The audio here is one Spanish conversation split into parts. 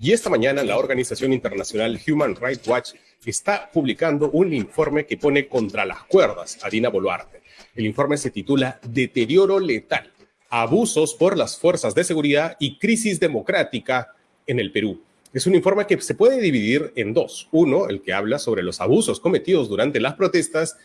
Y esta mañana la organización internacional Human Rights Watch está publicando un informe que pone contra las cuerdas a Dina Boluarte. El informe se titula Deterioro letal, abusos por las fuerzas de seguridad y crisis democrática en el Perú. Es un informe que se puede dividir en dos. Uno, el que habla sobre los abusos cometidos durante las protestas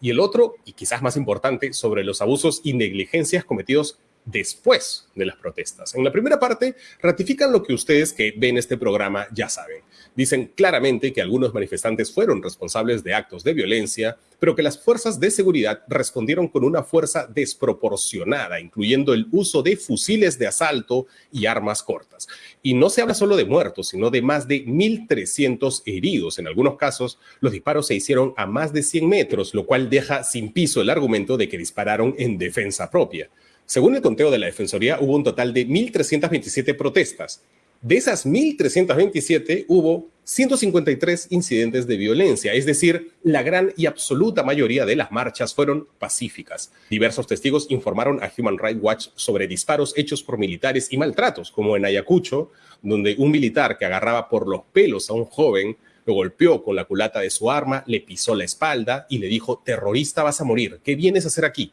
y el otro, y quizás más importante, sobre los abusos y negligencias cometidos después de las protestas. En la primera parte, ratifican lo que ustedes que ven este programa ya saben. Dicen claramente que algunos manifestantes fueron responsables de actos de violencia, pero que las fuerzas de seguridad respondieron con una fuerza desproporcionada, incluyendo el uso de fusiles de asalto y armas cortas. Y no se habla solo de muertos, sino de más de 1.300 heridos. En algunos casos, los disparos se hicieron a más de 100 metros, lo cual deja sin piso el argumento de que dispararon en defensa propia. Según el conteo de la Defensoría, hubo un total de 1.327 protestas. De esas 1.327 hubo 153 incidentes de violencia, es decir, la gran y absoluta mayoría de las marchas fueron pacíficas. Diversos testigos informaron a Human Rights Watch sobre disparos hechos por militares y maltratos, como en Ayacucho, donde un militar que agarraba por los pelos a un joven lo golpeó con la culata de su arma, le pisó la espalda y le dijo, terrorista vas a morir, ¿qué vienes a hacer aquí?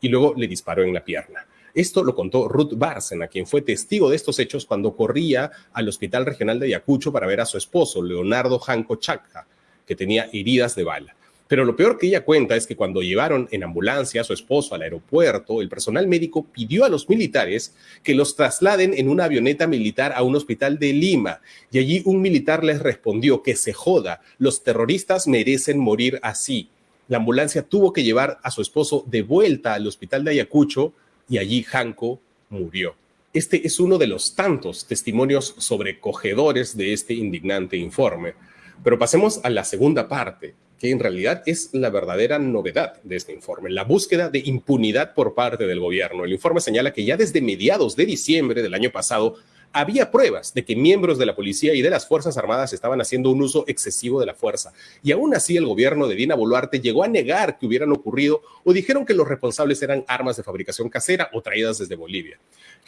Y luego le disparó en la pierna. Esto lo contó Ruth Bárcena, quien fue testigo de estos hechos cuando corría al Hospital Regional de Ayacucho para ver a su esposo, Leonardo Janco Chacca, que tenía heridas de bala. Pero lo peor que ella cuenta es que cuando llevaron en ambulancia a su esposo al aeropuerto, el personal médico pidió a los militares que los trasladen en una avioneta militar a un hospital de Lima. Y allí un militar les respondió que se joda, los terroristas merecen morir así la ambulancia tuvo que llevar a su esposo de vuelta al hospital de Ayacucho y allí Janko murió. Este es uno de los tantos testimonios sobrecogedores de este indignante informe. Pero pasemos a la segunda parte, que en realidad es la verdadera novedad de este informe, la búsqueda de impunidad por parte del gobierno. El informe señala que ya desde mediados de diciembre del año pasado había pruebas de que miembros de la policía y de las Fuerzas Armadas estaban haciendo un uso excesivo de la fuerza. Y aún así el gobierno de Dina Boluarte llegó a negar que hubieran ocurrido o dijeron que los responsables eran armas de fabricación casera o traídas desde Bolivia.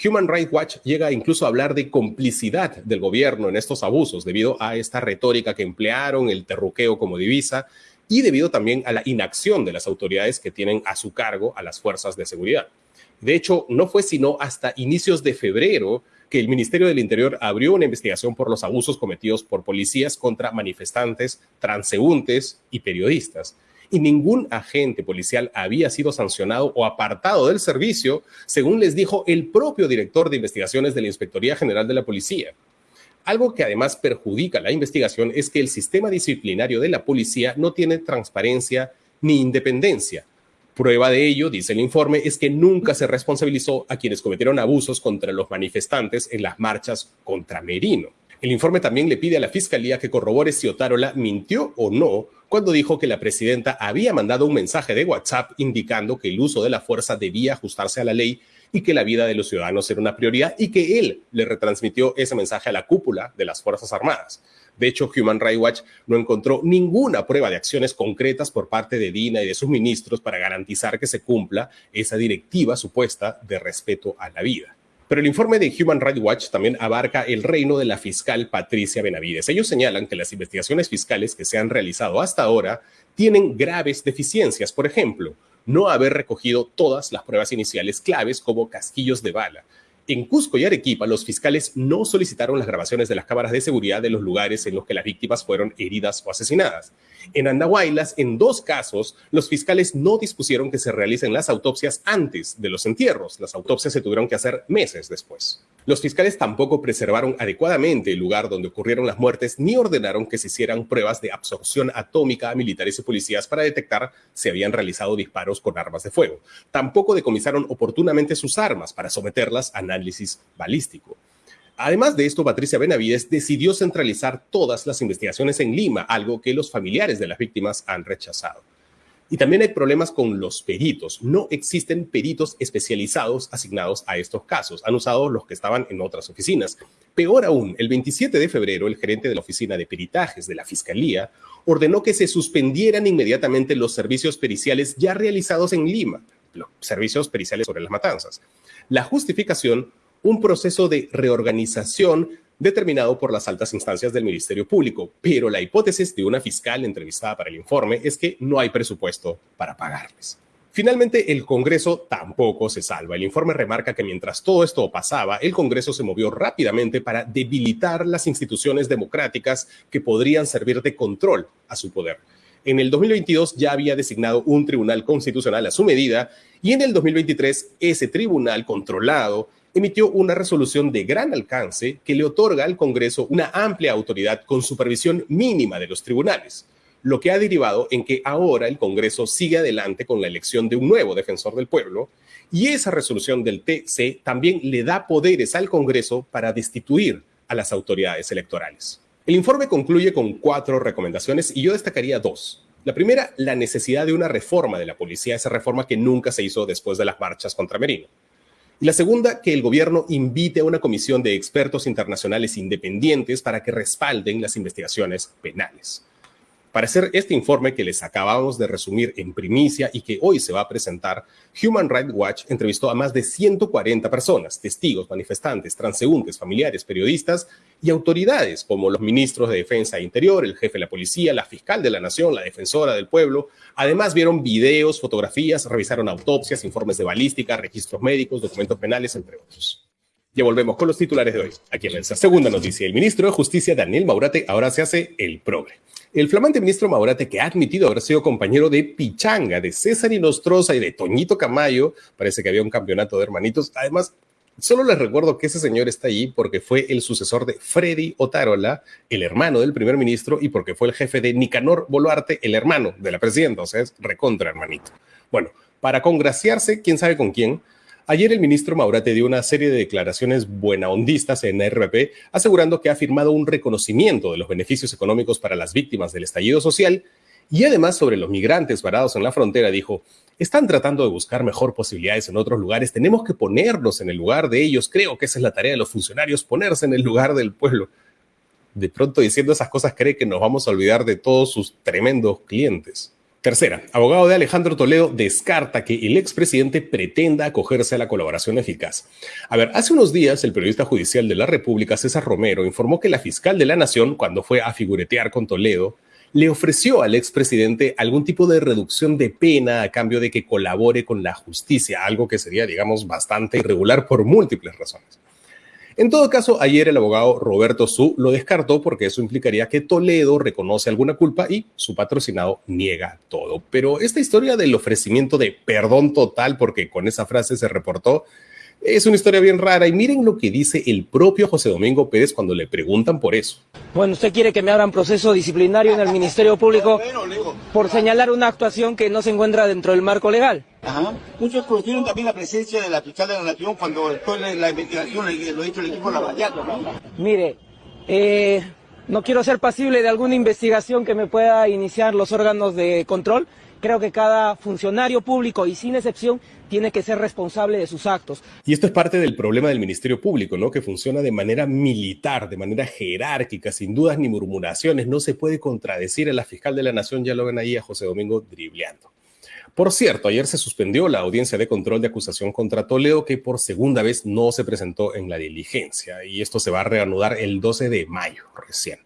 Human Rights Watch llega incluso a hablar de complicidad del gobierno en estos abusos debido a esta retórica que emplearon, el terruqueo como divisa y debido también a la inacción de las autoridades que tienen a su cargo a las fuerzas de seguridad. De hecho, no fue sino hasta inicios de febrero que el Ministerio del Interior abrió una investigación por los abusos cometidos por policías contra manifestantes, transeúntes y periodistas. Y ningún agente policial había sido sancionado o apartado del servicio, según les dijo el propio director de investigaciones de la Inspectoría General de la Policía. Algo que además perjudica la investigación es que el sistema disciplinario de la policía no tiene transparencia ni independencia, Prueba de ello, dice el informe, es que nunca se responsabilizó a quienes cometieron abusos contra los manifestantes en las marchas contra Merino. El informe también le pide a la Fiscalía que corrobore si Otárola mintió o no cuando dijo que la presidenta había mandado un mensaje de WhatsApp indicando que el uso de la fuerza debía ajustarse a la ley y que la vida de los ciudadanos era una prioridad y que él le retransmitió ese mensaje a la cúpula de las Fuerzas Armadas. De hecho, Human Rights Watch no encontró ninguna prueba de acciones concretas por parte de Dina y de sus ministros para garantizar que se cumpla esa directiva supuesta de respeto a la vida. Pero el informe de Human Rights Watch también abarca el reino de la fiscal Patricia Benavides. Ellos señalan que las investigaciones fiscales que se han realizado hasta ahora tienen graves deficiencias. Por ejemplo, no haber recogido todas las pruebas iniciales claves como casquillos de bala, en Cusco y Arequipa, los fiscales no solicitaron las grabaciones de las cámaras de seguridad de los lugares en los que las víctimas fueron heridas o asesinadas. En Andahuaylas, en dos casos, los fiscales no dispusieron que se realicen las autopsias antes de los entierros. Las autopsias se tuvieron que hacer meses después. Los fiscales tampoco preservaron adecuadamente el lugar donde ocurrieron las muertes ni ordenaron que se hicieran pruebas de absorción atómica a militares y policías para detectar si habían realizado disparos con armas de fuego. Tampoco decomisaron oportunamente sus armas para someterlas a análisis balístico. Además de esto, Patricia Benavides decidió centralizar todas las investigaciones en Lima, algo que los familiares de las víctimas han rechazado. Y también hay problemas con los peritos. No existen peritos especializados asignados a estos casos. Han usado los que estaban en otras oficinas. Peor aún, el 27 de febrero, el gerente de la oficina de peritajes de la Fiscalía ordenó que se suspendieran inmediatamente los servicios periciales ya realizados en Lima, los servicios periciales sobre las matanzas. La justificación, un proceso de reorganización determinado por las altas instancias del Ministerio Público, pero la hipótesis de una fiscal entrevistada para el informe es que no hay presupuesto para pagarles. Finalmente, el Congreso tampoco se salva. El informe remarca que mientras todo esto pasaba, el Congreso se movió rápidamente para debilitar las instituciones democráticas que podrían servir de control a su poder. En el 2022 ya había designado un tribunal constitucional a su medida y en el 2023 ese tribunal controlado emitió una resolución de gran alcance que le otorga al Congreso una amplia autoridad con supervisión mínima de los tribunales, lo que ha derivado en que ahora el Congreso sigue adelante con la elección de un nuevo defensor del pueblo y esa resolución del TC también le da poderes al Congreso para destituir a las autoridades electorales. El informe concluye con cuatro recomendaciones y yo destacaría dos. La primera, la necesidad de una reforma de la policía, esa reforma que nunca se hizo después de las marchas contra Merino. Y la segunda, que el gobierno invite a una comisión de expertos internacionales independientes para que respalden las investigaciones penales. Para hacer este informe que les acabamos de resumir en primicia y que hoy se va a presentar, Human Rights Watch entrevistó a más de 140 personas, testigos, manifestantes, transeúntes, familiares, periodistas y autoridades como los ministros de Defensa e Interior, el jefe de la policía, la fiscal de la nación, la defensora del pueblo. Además vieron videos, fotografías, revisaron autopsias, informes de balística, registros médicos, documentos penales, entre otros. Ya volvemos con los titulares de hoy. Aquí en nuestra segunda noticia, el ministro de Justicia, Daniel Maurate, ahora se hace el progre. El flamante ministro Maurate, que ha admitido haber sido compañero de Pichanga, de César Inostroza y de Toñito Camayo, parece que había un campeonato de hermanitos. Además, solo les recuerdo que ese señor está allí porque fue el sucesor de Freddy Otarola, el hermano del primer ministro, y porque fue el jefe de Nicanor Boluarte, el hermano de la presidenta, o sea, es recontra hermanito. Bueno, para congraciarse, quién sabe con quién, Ayer el ministro Maurate dio una serie de declaraciones buenahondistas en RP, asegurando que ha firmado un reconocimiento de los beneficios económicos para las víctimas del estallido social y además sobre los migrantes varados en la frontera dijo, están tratando de buscar mejor posibilidades en otros lugares, tenemos que ponernos en el lugar de ellos, creo que esa es la tarea de los funcionarios, ponerse en el lugar del pueblo. De pronto diciendo esas cosas cree que nos vamos a olvidar de todos sus tremendos clientes. Tercera, abogado de Alejandro Toledo descarta que el expresidente pretenda acogerse a la colaboración eficaz. A ver, hace unos días el periodista judicial de la República, César Romero, informó que la fiscal de la Nación, cuando fue a figuretear con Toledo, le ofreció al expresidente algún tipo de reducción de pena a cambio de que colabore con la justicia, algo que sería, digamos, bastante irregular por múltiples razones. En todo caso, ayer el abogado Roberto Su lo descartó porque eso implicaría que Toledo reconoce alguna culpa y su patrocinado niega todo. Pero esta historia del ofrecimiento de perdón total, porque con esa frase se reportó, es una historia bien rara y miren lo que dice el propio José Domingo Pérez cuando le preguntan por eso. Bueno, usted quiere que me abran proceso disciplinario en el Ministerio Público por señalar una actuación que no se encuentra dentro del marco legal. Ajá. Muchos conocieron también la presencia de la fiscal de la Nación cuando la, la investigación lo ha hecho el equipo Lavallato, ¿no? Mire, eh, no quiero ser pasible de alguna investigación que me pueda iniciar los órganos de control, Creo que cada funcionario público y sin excepción tiene que ser responsable de sus actos. Y esto es parte del problema del Ministerio Público, ¿no? Que funciona de manera militar, de manera jerárquica, sin dudas ni murmuraciones. No se puede contradecir a la fiscal de la Nación, ya lo ven ahí a José Domingo dribleando. Por cierto, ayer se suspendió la audiencia de control de acusación contra Toledo, que por segunda vez no se presentó en la diligencia, y esto se va a reanudar el 12 de mayo recién.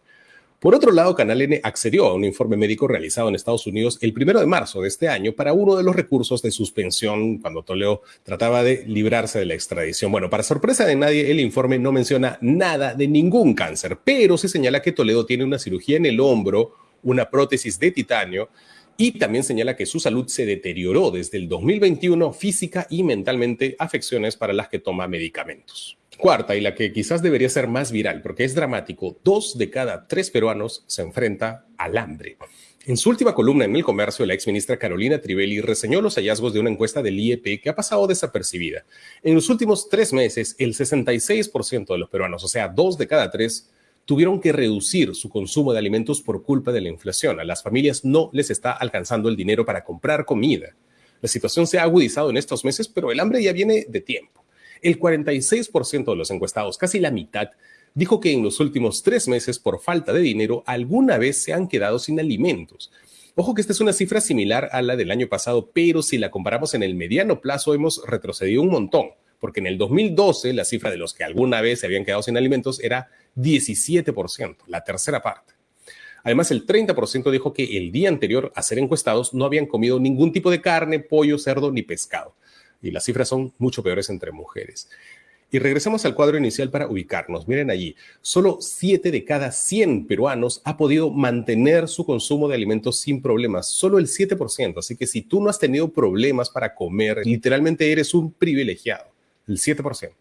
Por otro lado, Canal N accedió a un informe médico realizado en Estados Unidos el primero de marzo de este año para uno de los recursos de suspensión cuando Toledo trataba de librarse de la extradición. Bueno, para sorpresa de nadie, el informe no menciona nada de ningún cáncer, pero se señala que Toledo tiene una cirugía en el hombro, una prótesis de titanio y también señala que su salud se deterioró desde el 2021 física y mentalmente, afecciones para las que toma medicamentos. Cuarta, y la que quizás debería ser más viral, porque es dramático, dos de cada tres peruanos se enfrenta al hambre. En su última columna en El Comercio, la exministra Carolina Trivelli reseñó los hallazgos de una encuesta del IEP que ha pasado desapercibida. En los últimos tres meses, el 66% de los peruanos, o sea, dos de cada tres, tuvieron que reducir su consumo de alimentos por culpa de la inflación. A las familias no les está alcanzando el dinero para comprar comida. La situación se ha agudizado en estos meses, pero el hambre ya viene de tiempo. El 46% de los encuestados, casi la mitad, dijo que en los últimos tres meses, por falta de dinero, alguna vez se han quedado sin alimentos. Ojo que esta es una cifra similar a la del año pasado, pero si la comparamos en el mediano plazo, hemos retrocedido un montón, porque en el 2012 la cifra de los que alguna vez se habían quedado sin alimentos era 17%, la tercera parte. Además, el 30% dijo que el día anterior a ser encuestados no habían comido ningún tipo de carne, pollo, cerdo ni pescado. Y las cifras son mucho peores entre mujeres. Y regresemos al cuadro inicial para ubicarnos. Miren allí, solo 7 de cada 100 peruanos ha podido mantener su consumo de alimentos sin problemas, solo el 7%. Así que si tú no has tenido problemas para comer, literalmente eres un privilegiado, el 7%.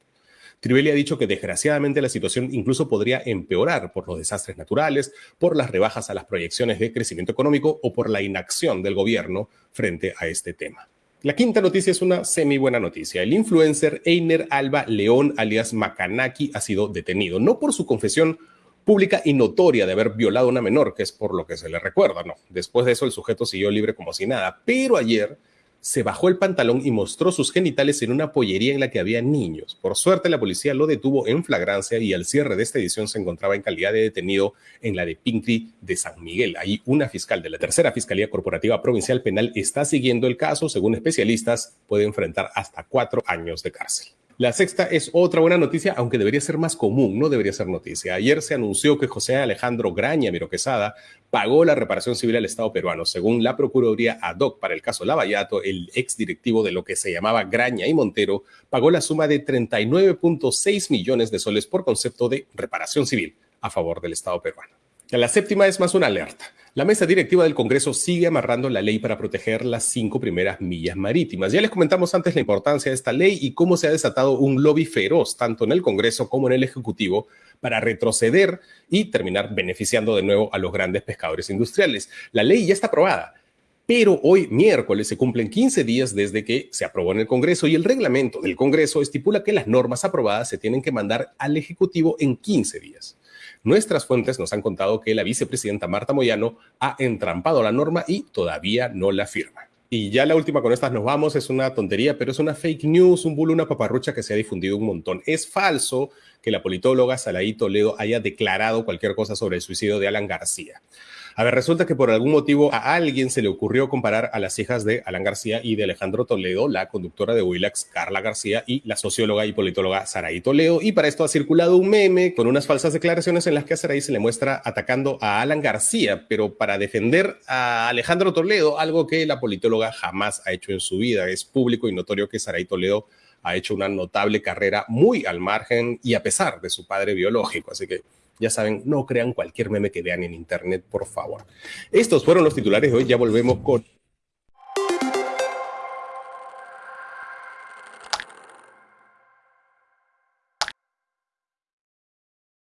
Trivelli ha dicho que desgraciadamente la situación incluso podría empeorar por los desastres naturales, por las rebajas a las proyecciones de crecimiento económico o por la inacción del gobierno frente a este tema. La quinta noticia es una semi buena noticia. El influencer Einer Alba León, alias Macanaki, ha sido detenido, no por su confesión pública y notoria de haber violado a una menor, que es por lo que se le recuerda, no. Después de eso, el sujeto siguió libre como si nada, pero ayer se bajó el pantalón y mostró sus genitales en una pollería en la que había niños. Por suerte, la policía lo detuvo en flagrancia y al cierre de esta edición se encontraba en calidad de detenido en la de Pinkri de San Miguel. Ahí una fiscal de la tercera Fiscalía Corporativa Provincial Penal está siguiendo el caso. Según especialistas, puede enfrentar hasta cuatro años de cárcel. La sexta es otra buena noticia, aunque debería ser más común, no debería ser noticia. Ayer se anunció que José Alejandro Graña Miroquesada pagó la reparación civil al Estado peruano. Según la Procuraduría ad hoc para el caso Lavallato, el exdirectivo de lo que se llamaba Graña y Montero pagó la suma de 39.6 millones de soles por concepto de reparación civil a favor del Estado peruano. La séptima es más una alerta. La mesa directiva del Congreso sigue amarrando la ley para proteger las cinco primeras millas marítimas. Ya les comentamos antes la importancia de esta ley y cómo se ha desatado un lobby feroz tanto en el Congreso como en el Ejecutivo para retroceder y terminar beneficiando de nuevo a los grandes pescadores industriales. La ley ya está aprobada, pero hoy miércoles se cumplen 15 días desde que se aprobó en el Congreso y el reglamento del Congreso estipula que las normas aprobadas se tienen que mandar al Ejecutivo en 15 días. Nuestras fuentes nos han contado que la vicepresidenta Marta Moyano ha entrampado la norma y todavía no la firma. Y ya la última con estas nos vamos, es una tontería, pero es una fake news, un bulo, una paparrucha que se ha difundido un montón. Es falso que la politóloga Salaí Toledo haya declarado cualquier cosa sobre el suicidio de Alan García. A ver, resulta que por algún motivo a alguien se le ocurrió comparar a las hijas de Alan García y de Alejandro Toledo, la conductora de Willax, Carla García, y la socióloga y politóloga Saraí Toledo. Y para esto ha circulado un meme con unas falsas declaraciones en las que a Saraí se le muestra atacando a Alan García, pero para defender a Alejandro Toledo, algo que la politóloga jamás ha hecho en su vida. Es público y notorio que Saraí Toledo ha hecho una notable carrera muy al margen y a pesar de su padre biológico. Así que ya saben, no crean cualquier meme que vean en internet, por favor. Estos fueron los titulares de hoy. Ya volvemos con